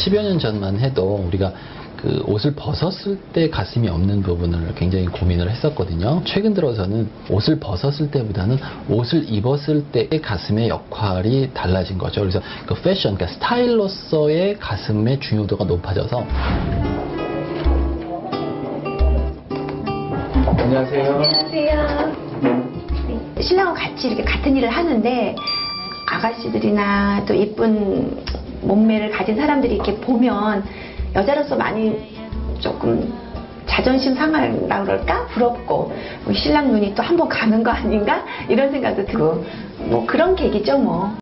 10여 년 전만 해도 우리가 그 옷을 벗었을 때 가슴이 없는 부분을 굉장히 고민을 했었거든요. 최근 들어서는 옷을 벗었을 때보다는 옷을 입었을 때의 가슴의 역할이 달라진 거죠. 그래서 그 패션, 그러니까 스타일로서의 가슴의 중요도가 높아져서 안녕하세요. 안녕하세요. 네, 신랑과 같이 이렇게 같은 일을 하는데 아가씨들이나 또 이쁜 몸매를 가진 사람들이 이렇게 보면 여자로서 많이 조금 자존심 상하라 그럴까 부럽고 뭐 신랑 눈이 또 한 번 가는 거 아닌가 이런 생각도 들고 뭐 그런 계기죠 뭐.